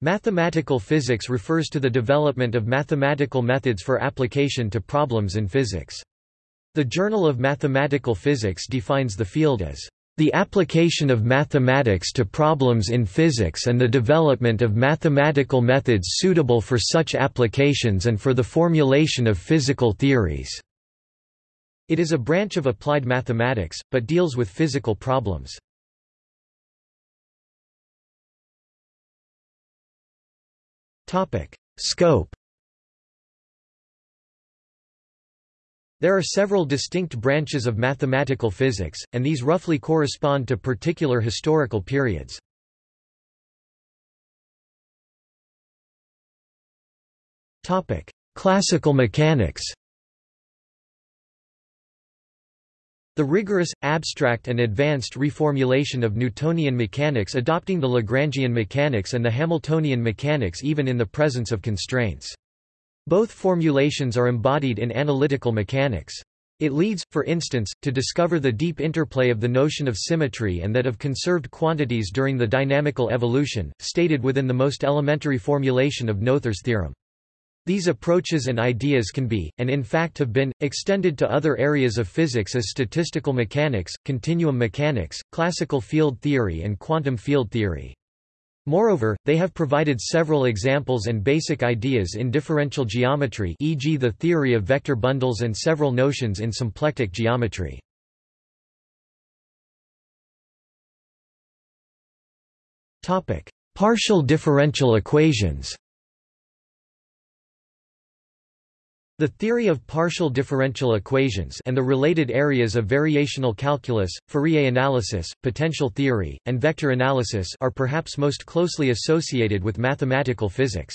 Mathematical physics refers to the development of mathematical methods for application to problems in physics. The Journal of Mathematical Physics defines the field as the application of mathematics to problems in physics and the development of mathematical methods suitable for such applications and for the formulation of physical theories." It is a branch of applied mathematics, but deals with physical problems. Scope. There are several distinct branches of mathematical physics, and these roughly correspond to particular historical periods. Classical mechanics The rigorous, abstract and advanced reformulation of Newtonian mechanics adopting the Lagrangian mechanics and the Hamiltonian mechanics even in the presence of constraints. Both formulations are embodied in analytical mechanics. It leads, for instance, to discover the deep interplay of the notion of symmetry and that of conserved quantities during the dynamical evolution, stated within the most elementary formulation of Noether's theorem. These approaches and ideas can be, and in fact have been, extended to other areas of physics as statistical mechanics, continuum mechanics, classical field theory and quantum field theory. Moreover, they have provided several examples and basic ideas in differential geometry e.g. the theory of vector bundles and several notions in symplectic geometry. Partial differential equations The theory of partial differential equations and the related areas of variational calculus, Fourier analysis, potential theory, and vector analysis are perhaps most closely associated with mathematical physics.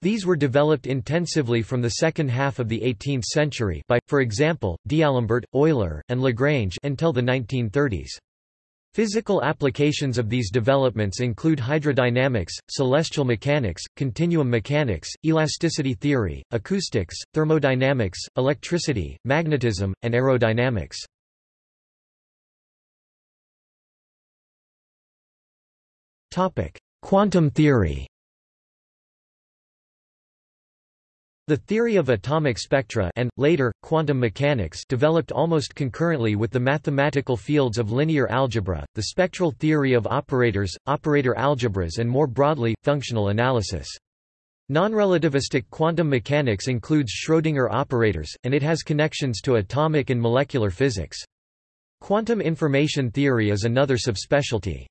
These were developed intensively from the second half of the 18th century by, for example, D'Alembert, Euler, and Lagrange until the 1930s. Physical applications of these developments include hydrodynamics, celestial mechanics, continuum mechanics, elasticity theory, acoustics, thermodynamics, electricity, magnetism, and aerodynamics. Quantum theory The theory of atomic spectra and, later, quantum mechanics developed almost concurrently with the mathematical fields of linear algebra, the spectral theory of operators, operator algebras and more broadly, functional analysis. Non-relativistic quantum mechanics includes Schrödinger operators, and it has connections to atomic and molecular physics. Quantum information theory is another subspecialty.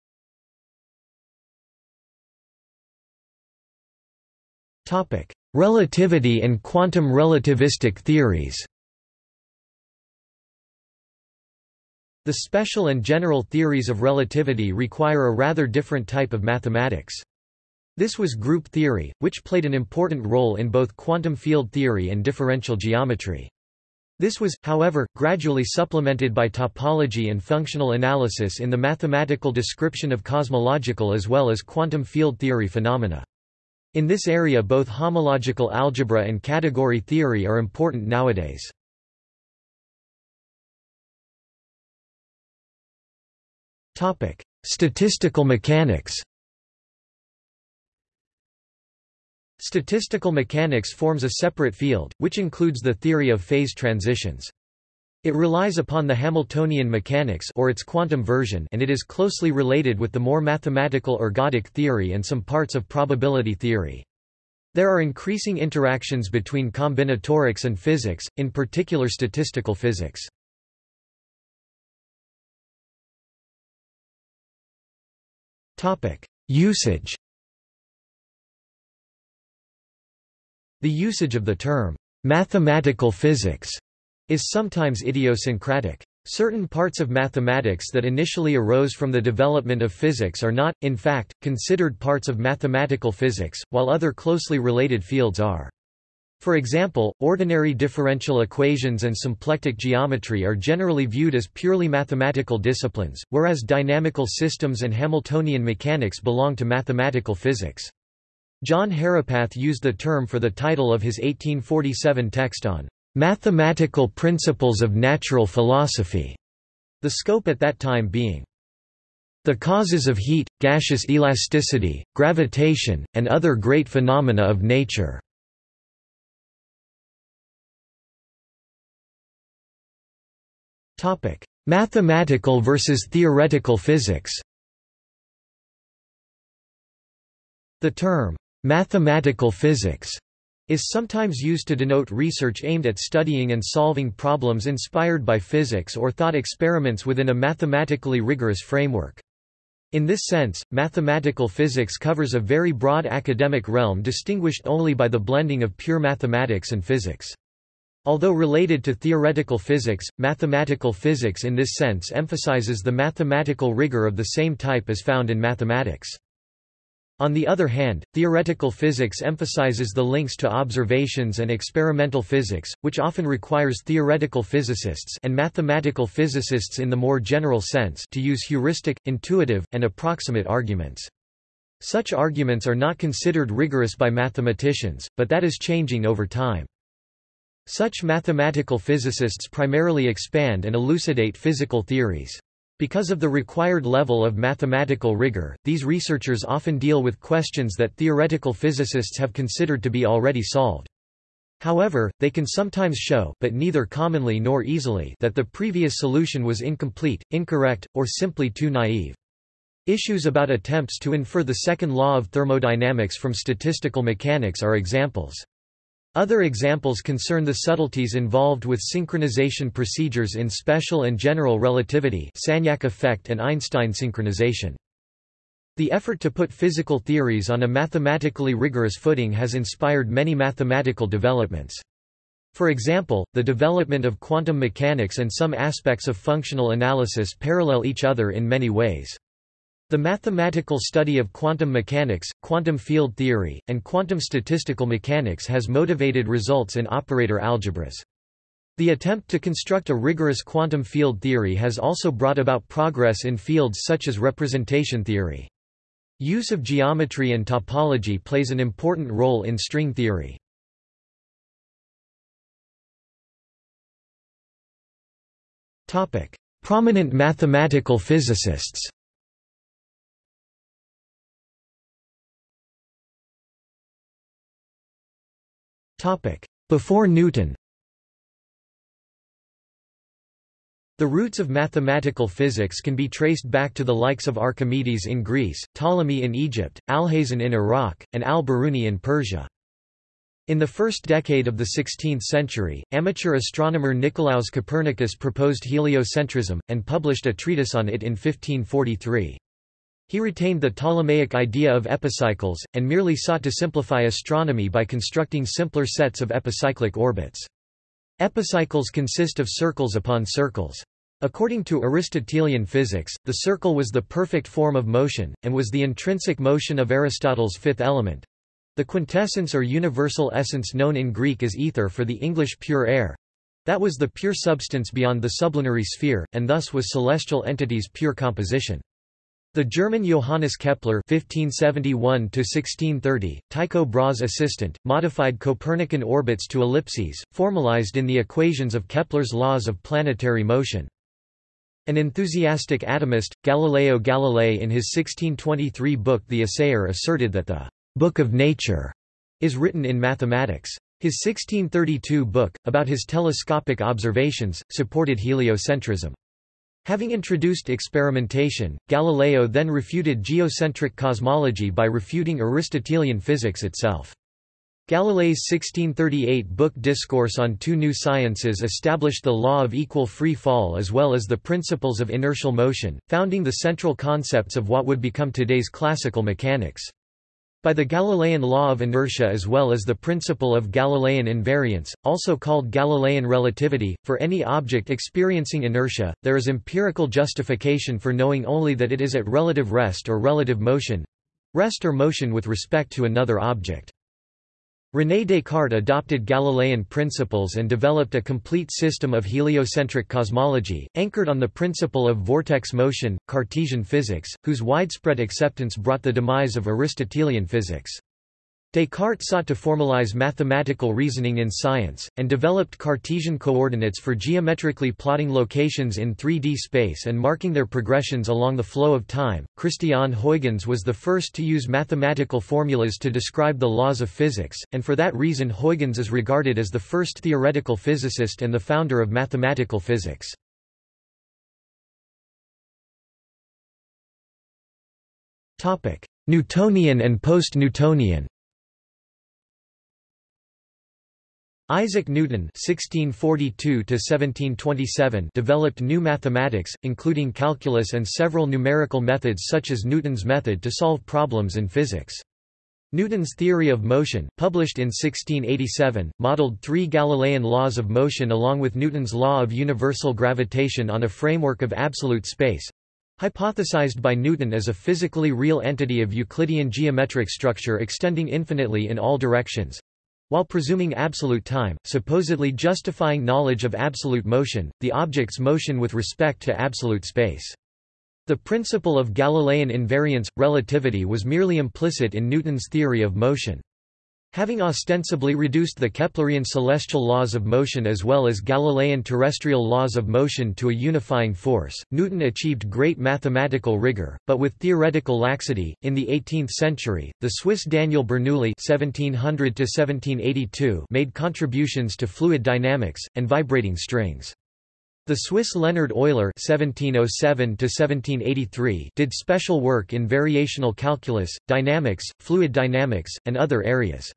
Topic: Relativity and quantum relativistic theories The special and general theories of relativity require a rather different type of mathematics. This was group theory, which played an important role in both quantum field theory and differential geometry. This was, however, gradually supplemented by topology and functional analysis in the mathematical description of cosmological as well as quantum field theory phenomena. In this area both homological algebra and category theory are important nowadays. Statistical mechanics Statistical mechanics forms a separate field, which includes the theory of phase transitions. It relies upon the Hamiltonian mechanics or its quantum version and it is closely related with the more mathematical ergodic theory and some parts of probability theory. There are increasing interactions between combinatorics and physics, in particular statistical physics. Usage The usage of the term, mathematical physics is sometimes idiosyncratic. Certain parts of mathematics that initially arose from the development of physics are not, in fact, considered parts of mathematical physics, while other closely related fields are. For example, ordinary differential equations and symplectic geometry are generally viewed as purely mathematical disciplines, whereas dynamical systems and Hamiltonian mechanics belong to mathematical physics. John Herapath used the term for the title of his 1847 text on Mathematical Principles of Natural Philosophy, the scope at that time being The causes of heat, gaseous elasticity, gravitation, and other great phenomena of nature. Mathematical versus theoretical physics The term, mathematical physics, is sometimes used to denote research aimed at studying and solving problems inspired by physics or thought experiments within a mathematically rigorous framework. In this sense, mathematical physics covers a very broad academic realm distinguished only by the blending of pure mathematics and physics. Although related to theoretical physics, mathematical physics in this sense emphasizes the mathematical rigor of the same type as found in mathematics. On the other hand, theoretical physics emphasizes the links to observations and experimental physics, which often requires theoretical physicists and mathematical physicists in the more general sense to use heuristic, intuitive, and approximate arguments. Such arguments are not considered rigorous by mathematicians, but that is changing over time. Such mathematical physicists primarily expand and elucidate physical theories. Because of the required level of mathematical rigor, these researchers often deal with questions that theoretical physicists have considered to be already solved. However, they can sometimes show but neither commonly nor easily that the previous solution was incomplete, incorrect, or simply too naive. Issues about attempts to infer the second law of thermodynamics from statistical mechanics are examples. Other examples concern the subtleties involved with synchronization procedures in special and general relativity Sagnac effect and Einstein synchronization. The effort to put physical theories on a mathematically rigorous footing has inspired many mathematical developments. For example, the development of quantum mechanics and some aspects of functional analysis parallel each other in many ways. The mathematical study of quantum mechanics, quantum field theory, and quantum statistical mechanics has motivated results in operator algebras. The attempt to construct a rigorous quantum field theory has also brought about progress in fields such as representation theory. Use of geometry and topology plays an important role in string theory. Prominent mathematical physicists Before Newton The roots of mathematical physics can be traced back to the likes of Archimedes in Greece, Ptolemy in Egypt, Alhazen in Iraq, and al-Biruni in Persia. In the first decade of the 16th century, amateur astronomer Nicolaus Copernicus proposed heliocentrism, and published a treatise on it in 1543. He retained the Ptolemaic idea of epicycles, and merely sought to simplify astronomy by constructing simpler sets of epicyclic orbits. Epicycles consist of circles upon circles. According to Aristotelian physics, the circle was the perfect form of motion, and was the intrinsic motion of Aristotle's fifth element. The quintessence or universal essence known in Greek as ether for the English pure air. That was the pure substance beyond the sublunary sphere, and thus was celestial entities' pure composition. The German Johannes Kepler (1571–1630), Tycho Brahe's assistant, modified Copernican orbits to ellipses, formalized in the equations of Kepler's laws of planetary motion. An enthusiastic atomist, Galileo Galilei in his 1623 book The Assayer asserted that the «book of nature» is written in mathematics. His 1632 book, about his telescopic observations, supported heliocentrism. Having introduced experimentation, Galileo then refuted geocentric cosmology by refuting Aristotelian physics itself. Galilei's 1638 book Discourse on Two New Sciences established the law of equal free fall as well as the principles of inertial motion, founding the central concepts of what would become today's classical mechanics. By the Galilean law of inertia as well as the principle of Galilean invariance, also called Galilean relativity, for any object experiencing inertia, there is empirical justification for knowing only that it is at relative rest or relative motion—rest or motion with respect to another object. René Descartes adopted Galilean principles and developed a complete system of heliocentric cosmology, anchored on the principle of vortex motion, Cartesian physics, whose widespread acceptance brought the demise of Aristotelian physics. Descartes sought to formalize mathematical reasoning in science, and developed Cartesian coordinates for geometrically plotting locations in 3D space and marking their progressions along the flow of time. Christiaan Huygens was the first to use mathematical formulas to describe the laws of physics, and for that reason Huygens is regarded as the first theoretical physicist and the founder of mathematical physics. Newtonian and post-Newtonian Isaac Newton (1642–1727) developed new mathematics, including calculus and several numerical methods such as Newton's method to solve problems in physics. Newton's theory of motion, published in 1687, modeled three Galilean laws of motion along with Newton's law of universal gravitation on a framework of absolute space, hypothesized by Newton as a physically real entity of Euclidean geometric structure extending infinitely in all directions, while presuming absolute time, supposedly justifying knowledge of absolute motion, the object's motion with respect to absolute space. The principle of Galilean invariance, relativity was merely implicit in Newton's theory of motion. Having ostensibly reduced the Keplerian celestial laws of motion as well as Galilean terrestrial laws of motion to a unifying force, Newton achieved great mathematical rigor, but with theoretical laxity. In the 18th century, the Swiss Daniel Bernoulli (1700–1782) made contributions to fluid dynamics and vibrating strings. The Swiss Leonhard Euler (1707–1783) did special work in variational calculus, dynamics, fluid dynamics, and other areas.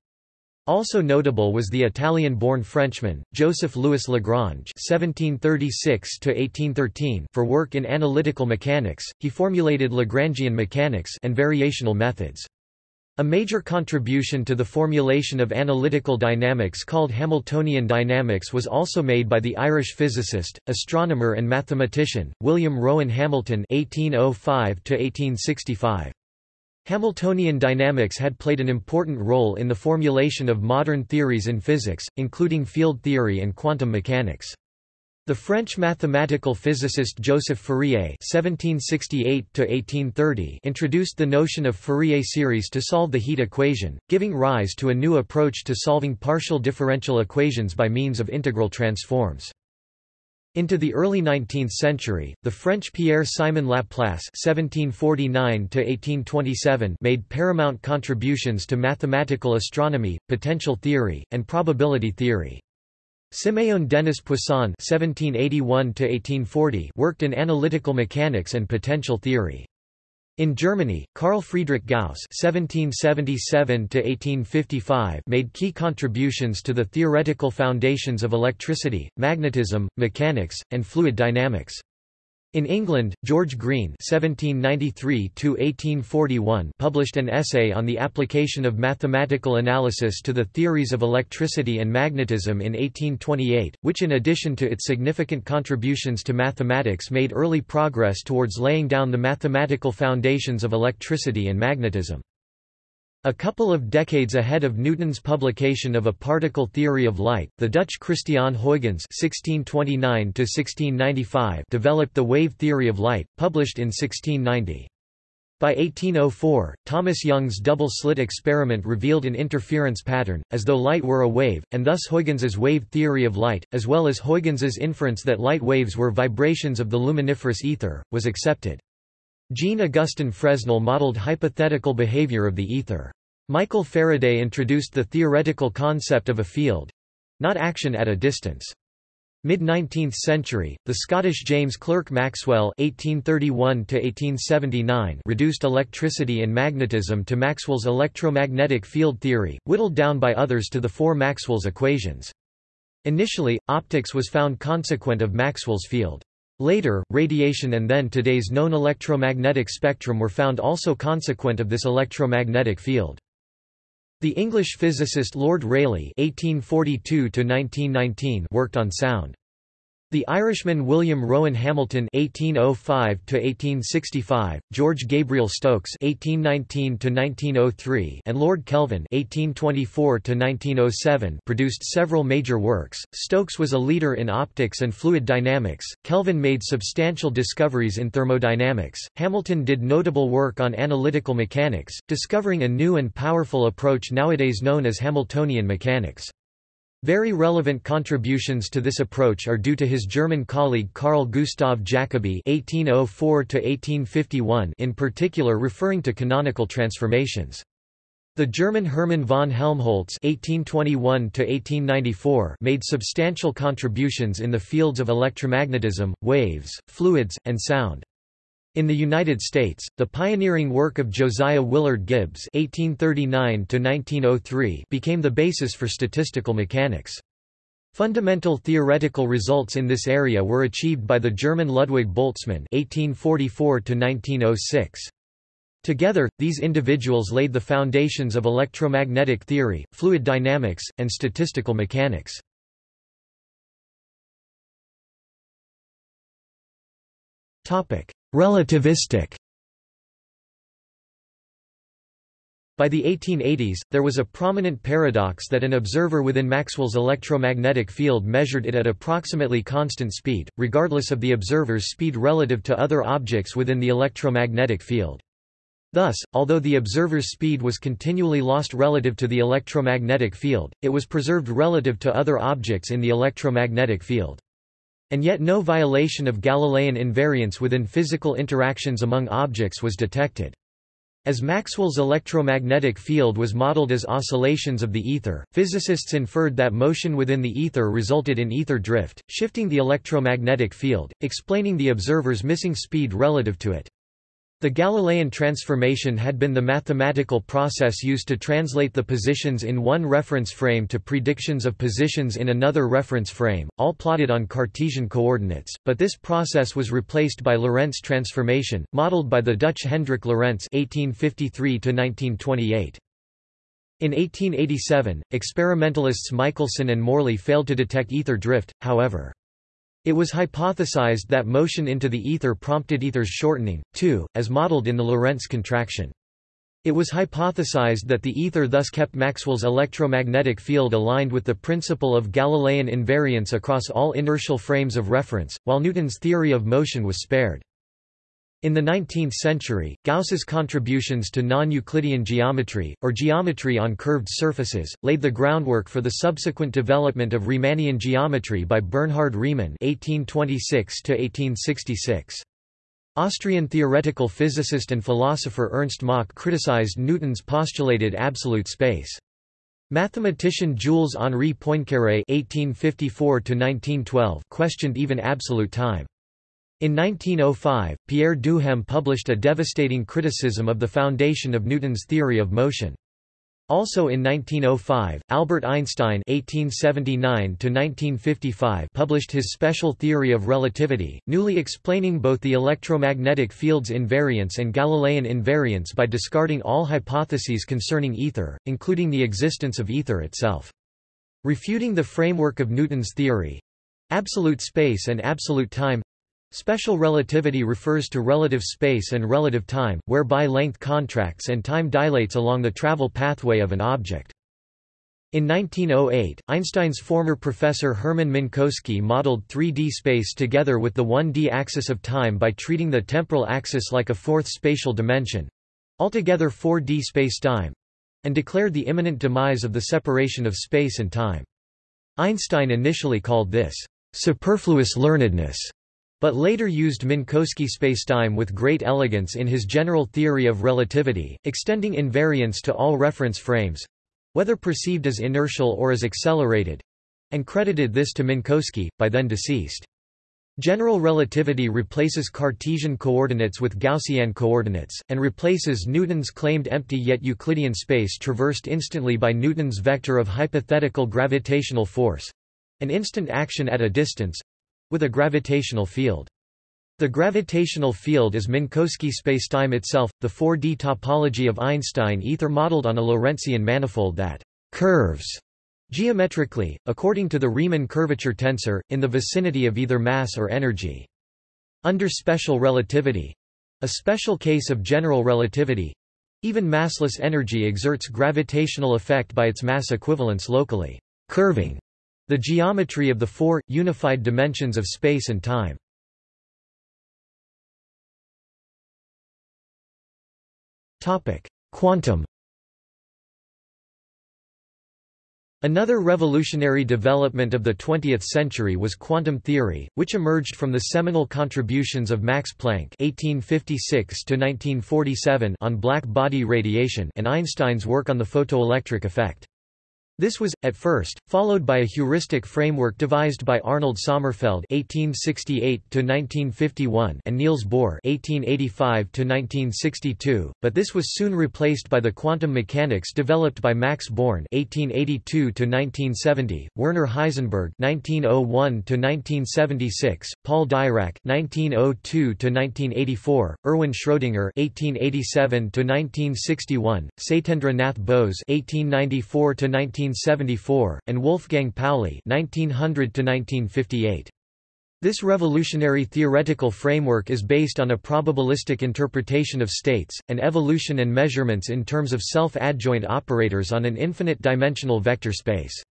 Also notable was the Italian-born Frenchman, Joseph-Louis Lagrange (1736–1813). For work in analytical mechanics, he formulated Lagrangian mechanics and variational methods. A major contribution to the formulation of analytical dynamics called Hamiltonian dynamics was also made by the Irish physicist, astronomer and mathematician, William Rowan Hamilton (1805–1865). Hamiltonian dynamics had played an important role in the formulation of modern theories in physics, including field theory and quantum mechanics. The French mathematical physicist Joseph Fourier (1768–1830) introduced the notion of Fourier series to solve the heat equation, giving rise to a new approach to solving partial differential equations by means of integral transforms. Into the early 19th century, the French Pierre-Simon Laplace (1749–1827) made paramount contributions to mathematical astronomy, potential theory, and probability theory. Siméon Denis Poisson (1781–1840) worked in analytical mechanics and potential theory. In Germany, Carl Friedrich Gauss (1777–1855) made key contributions to the theoretical foundations of electricity, magnetism, mechanics, and fluid dynamics. In England, George Green (1793–1841) published an essay on the application of mathematical analysis to the theories of electricity and magnetism in 1828, which in addition to its significant contributions to mathematics made early progress towards laying down the mathematical foundations of electricity and magnetism. A couple of decades ahead of Newton's publication of A Particle Theory of Light, the Dutch Christiaan Huygens (1629–1695) developed the wave theory of light, published in 1690. By 1804, Thomas Young's double-slit experiment revealed an interference pattern, as though light were a wave, and thus Huygens's wave theory of light, as well as Huygens's inference that light waves were vibrations of the luminiferous ether, was accepted. Jean-Augustin Fresnel modeled hypothetical behavior of the ether. Michael Faraday introduced the theoretical concept of a field—not action at a distance. Mid-19th century, the Scottish James Clerk Maxwell (1831–1879) reduced electricity and magnetism to Maxwell's electromagnetic field theory, whittled down by others to the four Maxwell's equations. Initially, optics was found consequent of Maxwell's field. Later, radiation and then today's known electromagnetic spectrum were found also consequent of this electromagnetic field. The English physicist Lord Rayleigh (1842–1919) worked on sound. The Irishman William Rowan Hamilton (1805–1865), George Gabriel Stokes (1819–1903), and Lord Kelvin (1824–1907) produced several major works. Stokes was a leader in optics and fluid dynamics. Kelvin made substantial discoveries in thermodynamics. Hamilton did notable work on analytical mechanics, discovering a new and powerful approach nowadays known as Hamiltonian mechanics. Very relevant contributions to this approach are due to his German colleague Carl Gustav Jacobi (1804–1851), in particular referring to canonical transformations. The German Hermann von Helmholtz (1821–1894) made substantial contributions in the fields of electromagnetism, waves, fluids, and sound. In the United States, the pioneering work of Josiah Willard Gibbs (1839–1903) became the basis for statistical mechanics. Fundamental theoretical results in this area were achieved by the German Ludwig Boltzmann (1844–1906). Together, these individuals laid the foundations of electromagnetic theory, fluid dynamics, and statistical mechanics. Topic: Relativistic By the 1880s, there was a prominent paradox that an observer within Maxwell's electromagnetic field measured it at approximately constant speed, regardless of the observer's speed relative to other objects within the electromagnetic field. Thus, although the observer's speed was continually lost relative to the electromagnetic field, it was preserved relative to other objects in the electromagnetic field. And yet no violation of Galilean invariance within physical interactions among objects was detected. As Maxwell's electromagnetic field was modeled as oscillations of the ether, physicists inferred that motion within the ether resulted in ether drift, shifting the electromagnetic field, explaining the observer's missing speed relative to it. The Galilean transformation had been the mathematical process used to translate the positions in one reference frame to predictions of positions in another reference frame, all plotted on Cartesian coordinates, but this process was replaced by Lorentz transformation, modeled by the Dutch Hendrik Lorentz (1853–1928). In 1887, experimentalists Michelson and Morley failed to detect ether drift, however. It was hypothesized that motion into the ether prompted ether's shortening, too, as modeled in the Lorentz contraction. It was hypothesized that the ether thus kept Maxwell's electromagnetic field aligned with the principle of Galilean invariance across all inertial frames of reference, while Newton's theory of motion was spared. In the 19th century, Gauss's contributions to non-Euclidean geometry, or geometry on curved surfaces, laid the groundwork for the subsequent development of Riemannian geometry by Bernhard Riemann (1826–1866). Austrian theoretical physicist and philosopher Ernst Mach criticized Newton's postulated absolute space. Mathematician Jules-Henri Poincaré (1854–1912) questioned even absolute time. In 1905, Pierre Duhem published a devastating criticism of the foundation of Newton's theory of motion. Also in 1905, Albert Einstein (1879–1955) published his special theory of relativity, newly explaining both the electromagnetic field's invariance and Galilean invariance by discarding all hypotheses concerning ether, including the existence of ether itself. Refuting the framework of Newton's theory—absolute space and absolute time Special relativity refers to relative space and relative time, whereby length contracts and time dilates along the travel pathway of an object. In 1908, Einstein's former professor Hermann Minkowski modeled 3D space together with the 1D axis of time by treating the temporal axis like a fourth spatial dimension—altogether 4D space-time—and declared the imminent demise of the separation of space and time. Einstein initially called this superfluous learnedness but later used Minkowski spacetime with great elegance in his general theory of relativity, extending invariance to all reference frames—whether perceived as inertial or as accelerated—and credited this to Minkowski, by then deceased. General relativity replaces Cartesian coordinates with Gaussian coordinates, and replaces Newton's claimed empty yet Euclidean space traversed instantly by Newton's vector of hypothetical gravitational force—an instant action at a distance, with a gravitational field. The gravitational field is Minkowski spacetime itself, the 4D topology of Einstein ether modeled on a Lorentzian manifold that curves Geometrically, according to the Riemann curvature tensor, in the vicinity of either mass or energy. Under special relativity—a special case of general relativity—even massless energy exerts gravitational effect by its mass equivalence locally, curving the geometry of the four, unified dimensions of space and time. Quantum Another revolutionary development of the 20th century was quantum theory, which emerged from the seminal contributions of Max Planck (1856–1947) on black body radiation and Einstein's work on the photoelectric effect. This was, at first, followed by a heuristic framework devised by Arnold Sommerfeld (1868–1951) and Niels Bohr (1885–1962), but this was soon replaced by the quantum mechanics developed by Max Born (1882–1970), Werner Heisenberg (1901–1976), Paul Dirac (1902–1984), Erwin Schrödinger (1887–1961), Satyendra Nath Bose (1894–19 1974, and Wolfgang Pauli 1900 This revolutionary theoretical framework is based on a probabilistic interpretation of states, and evolution and measurements in terms of self-adjoint operators on an infinite-dimensional vector space.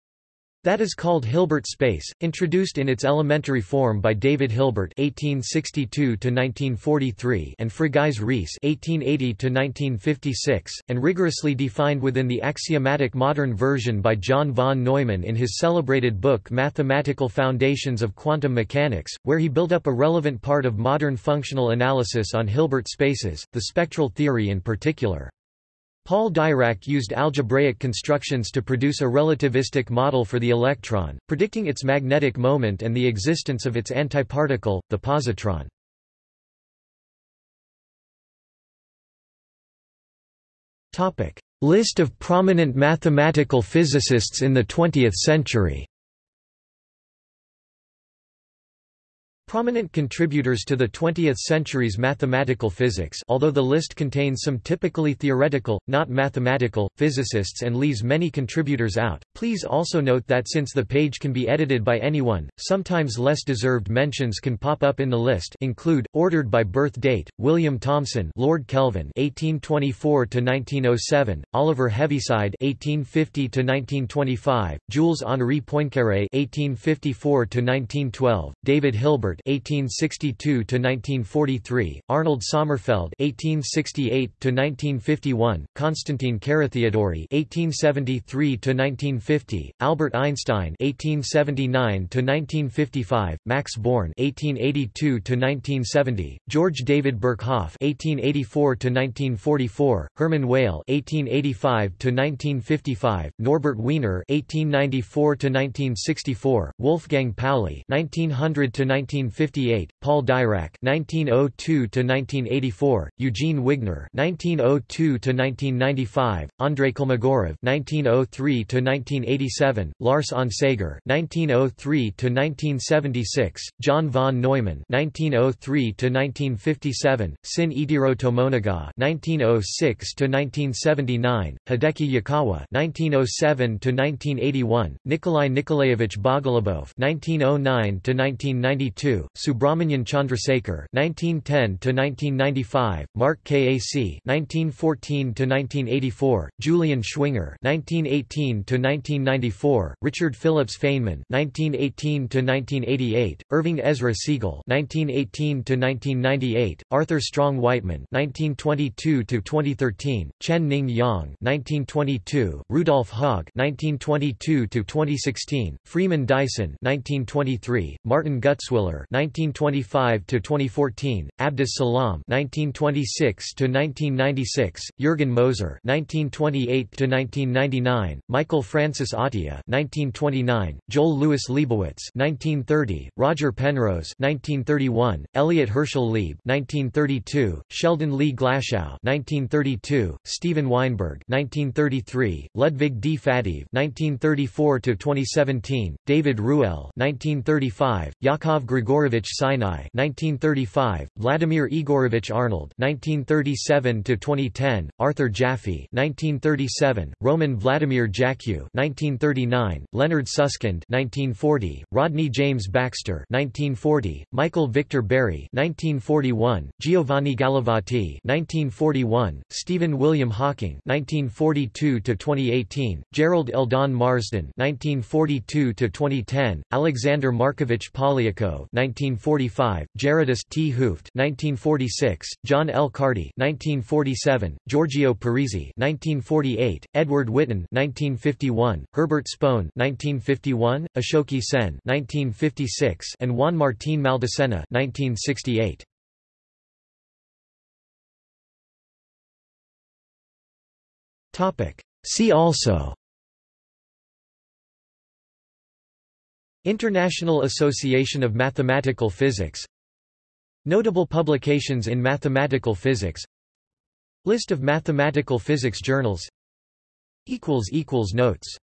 That is called Hilbert space, introduced in its elementary form by David Hilbert (1862–1943) and Frigyes Riesz (1880–1956), and rigorously defined within the axiomatic modern version by John von Neumann in his celebrated book Mathematical Foundations of Quantum Mechanics, where he built up a relevant part of modern functional analysis on Hilbert spaces, the spectral theory in particular. Paul Dirac used algebraic constructions to produce a relativistic model for the electron, predicting its magnetic moment and the existence of its antiparticle, the positron. List of prominent mathematical physicists in the 20th century Prominent contributors to the 20th century's mathematical physics although the list contains some typically theoretical, not mathematical, physicists and leaves many contributors out, please also note that since the page can be edited by anyone, sometimes less deserved mentions can pop up in the list include, ordered by birth date, William Thomson Lord Kelvin 1824–1907, Oliver Heaviside 1850–1925, Jules-Henri Poincaré 1854–1912, David Hilbert 1862–1943, Arnold Sommerfeld (1868–1951), Konstantin Carathéodory (1873–1950), Albert Einstein (1879–1955), Max Born (1882–1970), George David Birkhoff (1884–1944), Hermann Weyl (1885–1955), Norbert Wiener (1894–1964), Wolfgang Pauli (1900–19 1958, Paul Dirac (1902–1984), Eugene Wigner (1902–1995), Andrei Kolmogorov (1903–1987), Lars Onsager (1903–1976), John von Neumann (1903–1957), Sin Itiro Tomonaga (1906–1979), Hideki Yukawa (1907–1981), Nikolai Nikolaevich Bogolubov (1909–1992), Subrahmanyan Chandrasekhar (1910–1995), Mark Kac (1914–1984), Julian Schwinger (1918–1994), Richard Phillips Feynman (1918–1988), Irving Ezra Segal (1918–1998), Arthur Strong Wightman (1922–2013), Chen Ning Yang (1922), Rudolf Haag (1922–2016), Freeman Dyson (1923), Martin Gutzwiller 1925 to 2014, Abdus Salam 1926 to 1996, Jürgen Moser 1928 to 1999, Michael Francis Atiyah 1929, Joel Louis Lebowitz 1930, Roger Penrose 1931, Elliot Herschel Lieb 1932, Sheldon Lee Glashow 1932, Steven Weinberg 1933, Ludwig D. Faddeev 1934 to 2017, David Ruelle 1935, Yakov Grigoriev Igorovich Sinai 1935, Vladimir Igorevich Arnold 1937–2010, Arthur Jaffe 1937, Roman Vladimir Jackiw 1939, Leonard Susskind 1940, Rodney James Baxter 1940, Michael Victor Berry 1941, Giovanni Gallavotti 1941, Stephen William Hawking 1942–2018, Jerrold Eldon Marsden 1942–2010, Alexander Markovich Polyakov 1945, Gerardus 't Hooft 1946, John L. Cardy 1947, Giorgio Parisi 1948, Edward Witten 1951, Herbert Spohn 1951, Ashoke Sen 1956, and Juan Martín Maldacena 1968. Topic. See also International Association of Mathematical Physics. Notable publications in mathematical physics. List of mathematical physics journals. Notes